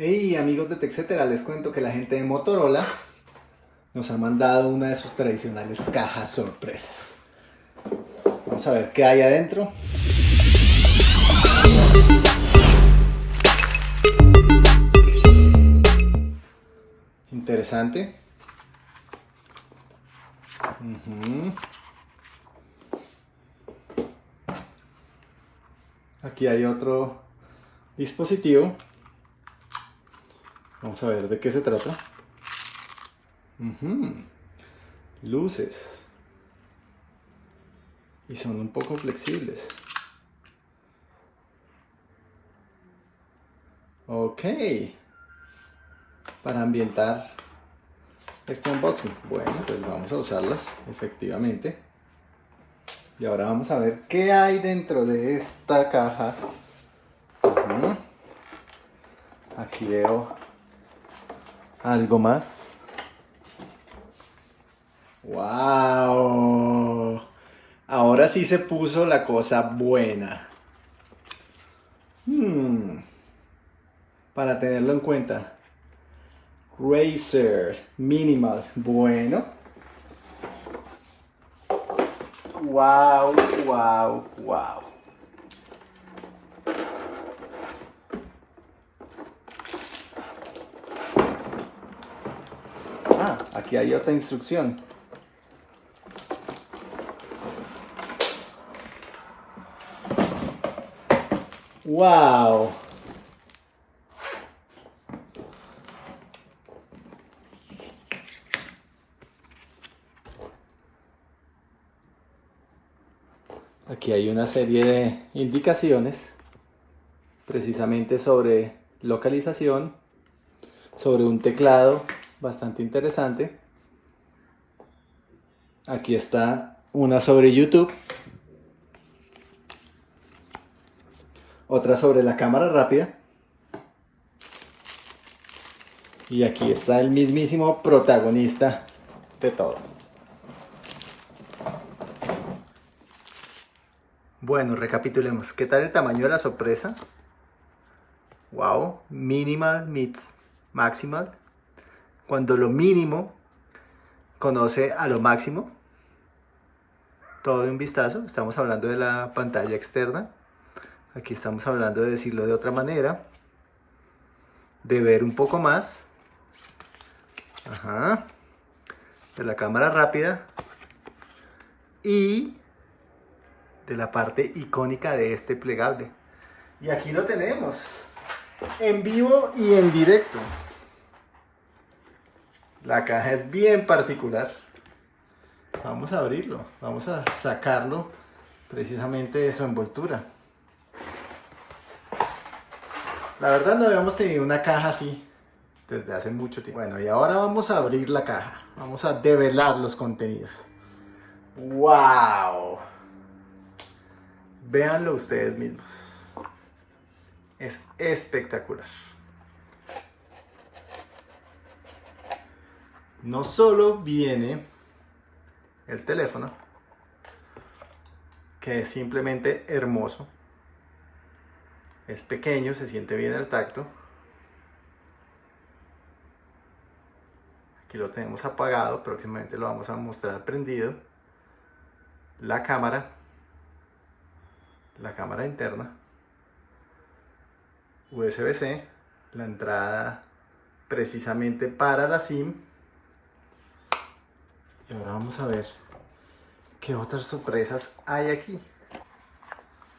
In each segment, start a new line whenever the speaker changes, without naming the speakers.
Hey amigos de TechCetera, les cuento que la gente de Motorola nos ha mandado una de sus tradicionales cajas sorpresas. Vamos a ver qué hay adentro. Interesante. Aquí hay otro dispositivo Vamos a ver de qué se trata. Luces. Y son un poco flexibles. Ok. Para ambientar este unboxing. Bueno, pues vamos a usarlas, efectivamente. Y ahora vamos a ver qué hay dentro de esta caja. Aquí veo algo más. ¡Wow! Ahora sí se puso la cosa buena. Hmm. Para tenerlo en cuenta. Racer Minimal. Bueno. Wow, wow, wow. Aquí hay otra instrucción. ¡Wow! Aquí hay una serie de indicaciones precisamente sobre localización, sobre un teclado bastante interesante. Aquí está una sobre YouTube. Otra sobre la cámara rápida. Y aquí está el mismísimo protagonista de todo. Bueno, recapitulemos. ¿Qué tal el tamaño de la sorpresa? Wow, minimal meets maximal cuando lo mínimo conoce a lo máximo. Todo de un vistazo. Estamos hablando de la pantalla externa. Aquí estamos hablando de decirlo de otra manera. De ver un poco más. Ajá. De la cámara rápida. Y de la parte icónica de este plegable. Y aquí lo tenemos. En vivo y en directo. La caja es bien particular. Vamos a abrirlo, vamos a sacarlo precisamente de su envoltura. La verdad no habíamos tenido una caja así desde hace mucho tiempo. Bueno, y ahora vamos a abrir la caja. Vamos a develar los contenidos. ¡Wow! Véanlo ustedes mismos. Es espectacular. No solo viene el teléfono, que es simplemente hermoso, es pequeño, se siente bien el tacto, aquí lo tenemos apagado, próximamente lo vamos a mostrar prendido, la cámara, la cámara interna, USB-C, la entrada precisamente para la SIM, y ahora vamos a ver qué otras sorpresas hay aquí.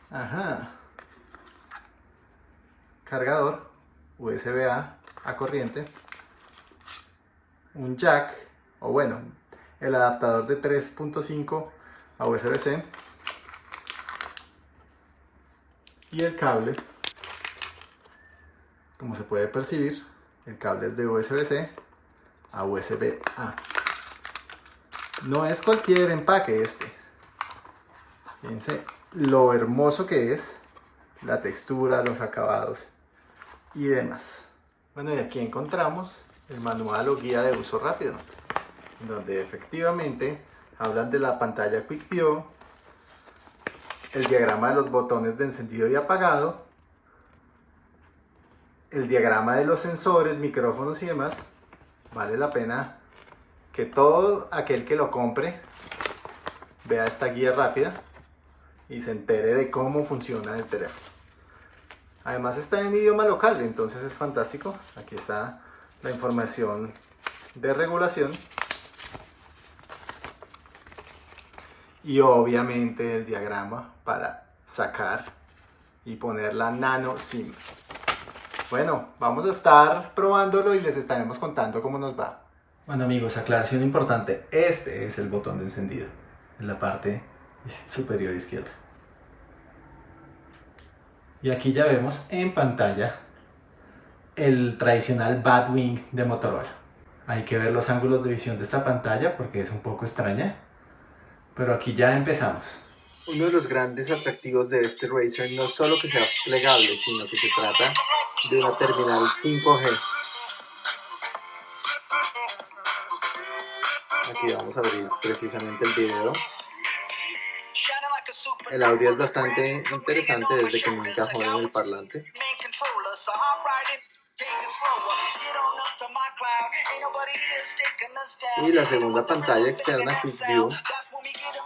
Ajá. Cargador USB-A a corriente. Un jack, o bueno, el adaptador de 3.5 a USB-C. Y el cable, como se puede percibir, el cable es de USB-C a USB-A. No es cualquier empaque este. Fíjense lo hermoso que es, la textura, los acabados y demás. Bueno, y aquí encontramos el manual o guía de uso rápido, donde efectivamente hablan de la pantalla Quick View, el diagrama de los botones de encendido y apagado, el diagrama de los sensores, micrófonos y demás, vale la pena que todo aquel que lo compre vea esta guía rápida y se entere de cómo funciona el teléfono. Además está en idioma local, entonces es fantástico. Aquí está la información de regulación. Y obviamente el diagrama para sacar y poner la nano SIM. Bueno, vamos a estar probándolo y les estaremos contando cómo nos va. Bueno amigos, aclaración importante. Este es el botón de encendido en la parte superior izquierda. Y aquí ya vemos en pantalla el tradicional Batwing de Motorola. Hay que ver los ángulos de visión de esta pantalla porque es un poco extraña. Pero aquí ya empezamos. Uno de los grandes atractivos de este Razer no solo que sea plegable, sino que se trata de una terminal 5G. Aquí vamos a abrir precisamente el video. El audio es bastante interesante desde que me encajó en el parlante. Y la segunda pantalla externa, Quick View,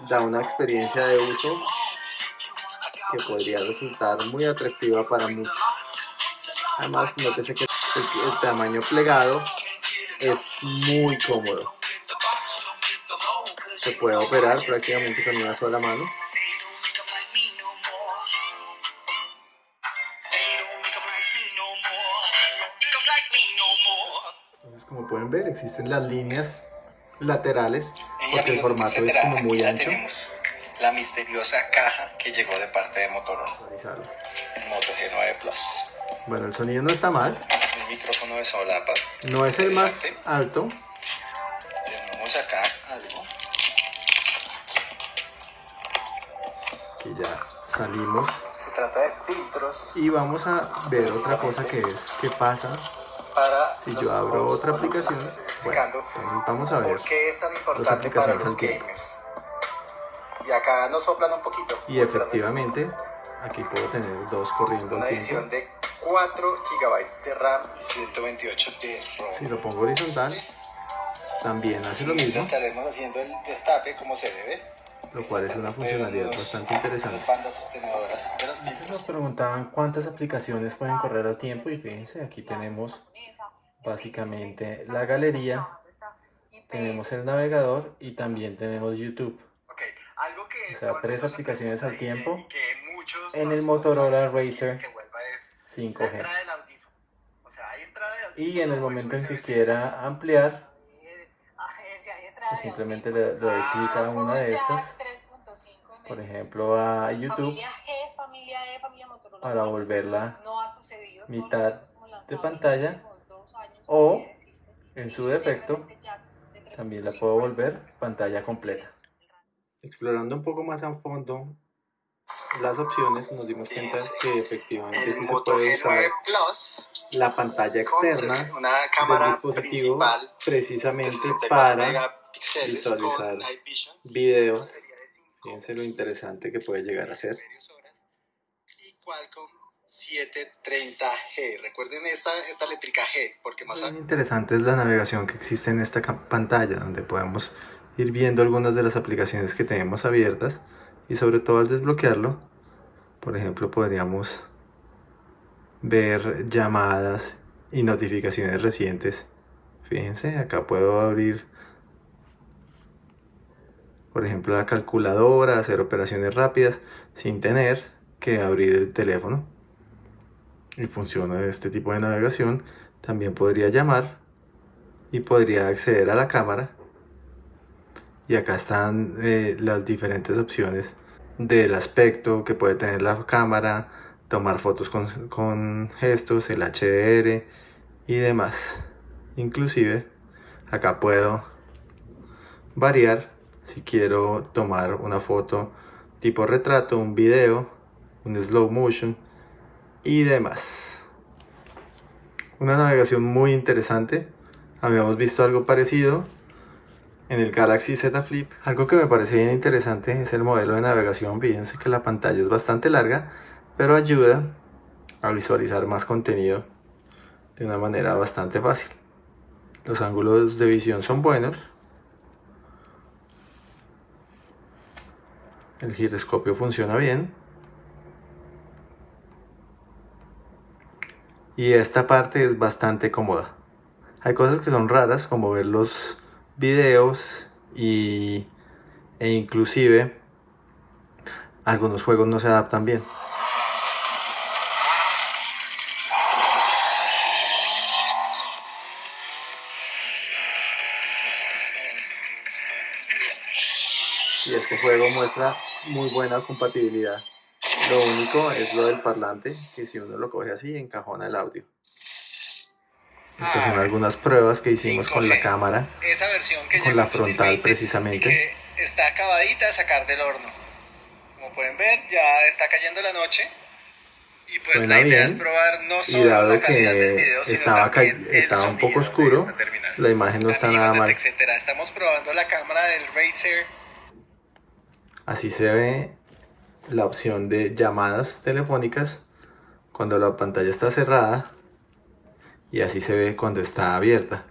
da una experiencia de uso que podría resultar muy atractiva para muchos. Además, nótese que el tamaño plegado es muy cómodo. Se puede operar prácticamente con una sola mano. Entonces, como pueden ver, existen las líneas laterales porque el formato es como muy ancho.
La misteriosa caja que llegó de parte de Motorola. Moto G9 Plus.
Bueno, el sonido no está mal.
El micrófono de solapa.
No es el más alto.
Tenemos acá
Aquí ya salimos.
Se trata de filtros.
Y vamos a ver otra cosa que es qué pasa
para
si yo abro otra aplicación. Bueno, vamos a ver
qué es tan importante para los gamers. Y acá nos soplan un poquito.
Y efectivamente, aquí puedo tener dos corriendo
Una edición de 4 GB de RAM y 128 de ROM.
Si lo pongo horizontal, también hace lo mismo,
Estaremos haciendo el destape como se debe.
Lo cual es una funcionalidad bastante interesante. Nos preguntaban cuántas aplicaciones pueden correr al tiempo y fíjense, aquí tenemos básicamente la galería, tenemos el navegador y también tenemos YouTube. O sea, tres aplicaciones al tiempo en el Motorola
la
5G.
entrada del audífono. O sea, hay entrada de
Y en el momento en que quiera ampliar, simplemente le, le doy clic a una de estas, por ejemplo a YouTube, para volverla mitad de pantalla, o, en su defecto, también la puedo volver pantalla completa. Explorando un poco más a fondo las opciones, nos dimos cuenta que efectivamente sí se puede usar
G9 Plus
la pantalla externa del dispositivo precisamente
64
para visualizar
con Night Vision,
videos. Fíjense lo interesante que puede llegar a ser.
y Qualcomm 730G. Recuerden esta, esta letrica G, porque más
Muy interesante es la navegación que existe en esta pantalla, donde podemos ir viendo algunas de las aplicaciones que tenemos abiertas y sobre todo al desbloquearlo, por ejemplo, podríamos ver llamadas y notificaciones recientes. Fíjense, acá puedo abrir, por ejemplo, la calculadora, hacer operaciones rápidas sin tener que abrir el teléfono. Y funciona este tipo de navegación. También podría llamar y podría acceder a la cámara. Y acá están eh, las diferentes opciones del aspecto que puede tener la cámara, tomar fotos con, con gestos, el HDR y demás. Inclusive acá puedo variar si quiero tomar una foto tipo retrato, un video, un slow motion y demás. Una navegación muy interesante. Habíamos visto algo parecido en el Galaxy Z Flip. Algo que me parece bien interesante es el modelo de navegación. Fíjense que la pantalla es bastante larga, pero ayuda a visualizar más contenido de una manera bastante fácil. Los ángulos de visión son buenos. El giroscopio funciona bien. Y esta parte es bastante cómoda. Hay cosas que son raras como ver los videos y, e inclusive algunos juegos no se adaptan bien. Y este juego muestra muy buena compatibilidad. Lo único es lo del parlante, que si uno lo coge así, encajona el audio. Estas son ah, algunas pruebas que hicimos con la cámara, con la frontal precisamente.
está acabadita de sacar del horno. Como pueden ver, ya está cayendo la noche. Y pues Suena la idea bien. es probar no solo
y dado que estaba, estaba un poco oscuro, la imagen no está nada mal.
Estamos probando la cámara del Razer.
Así se ve la opción de llamadas telefónicas cuando la pantalla está cerrada y así se ve cuando está abierta.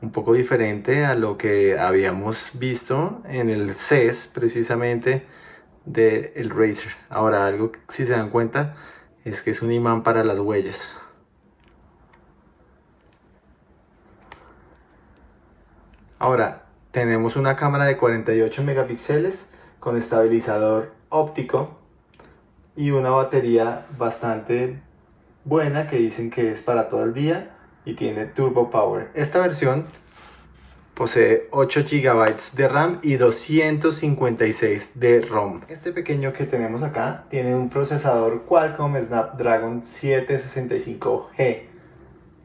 Un poco diferente a lo que habíamos visto en el CES precisamente del el Razer. Ahora algo si se dan cuenta es que es un imán para las huellas. Ahora tenemos una cámara de 48 megapíxeles con estabilizador óptico y una batería bastante buena que dicen que es para todo el día y tiene Turbo Power. Esta versión posee 8 GB de RAM y 256 de ROM. Este pequeño que tenemos acá tiene un procesador Qualcomm Snapdragon 765G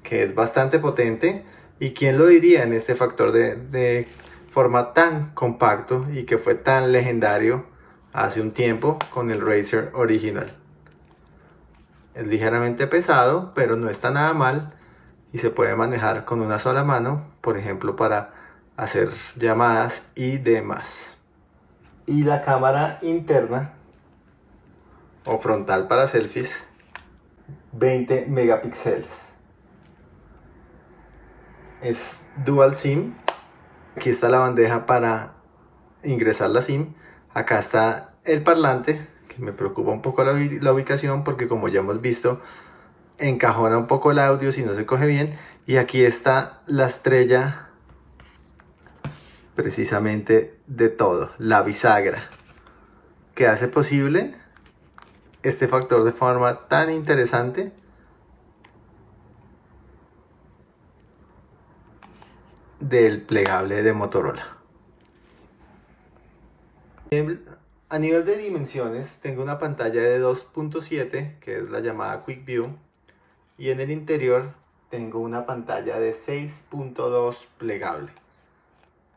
que es bastante potente y quién lo diría en este factor de, de forma tan compacto y que fue tan legendario hace un tiempo con el Razer original. Es ligeramente pesado, pero no está nada mal y se puede manejar con una sola mano, por ejemplo para hacer llamadas y demás. Y la cámara interna o frontal para selfies 20 megapíxeles. Es dual SIM. Aquí está la bandeja para ingresar la SIM. Acá está el parlante, que me preocupa un poco la, ubicación porque como ya hemos visto, encajona un poco el audio si no se coge bien. Y aquí está la estrella precisamente de todo, la bisagra, que hace posible este factor de forma tan interesante del plegable de Motorola. A nivel de dimensiones, tengo una pantalla de 2.7, que es la llamada Quick View, y en el interior tengo una pantalla de 6.2 plegable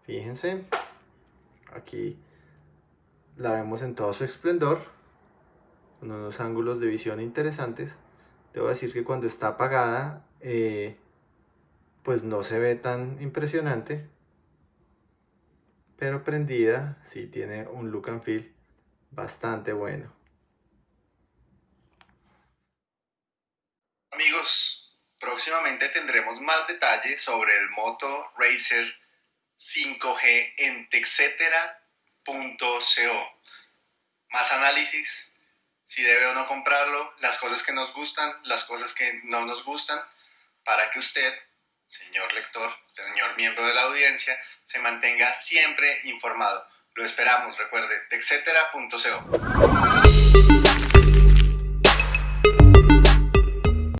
fíjense aquí la vemos en todo su esplendor con unos ángulos de visión interesantes debo decir que cuando está apagada eh, pues no se ve tan impresionante pero prendida sí tiene un look and feel bastante bueno
próximamente tendremos más detalles sobre el Moto Racer 5G en texetera.co. Más análisis, si debe o no comprarlo, las cosas que nos gustan, las cosas que no nos gustan, para que usted, señor lector, señor miembro de la audiencia, se mantenga siempre informado. Lo esperamos, recuerde, texetera.co.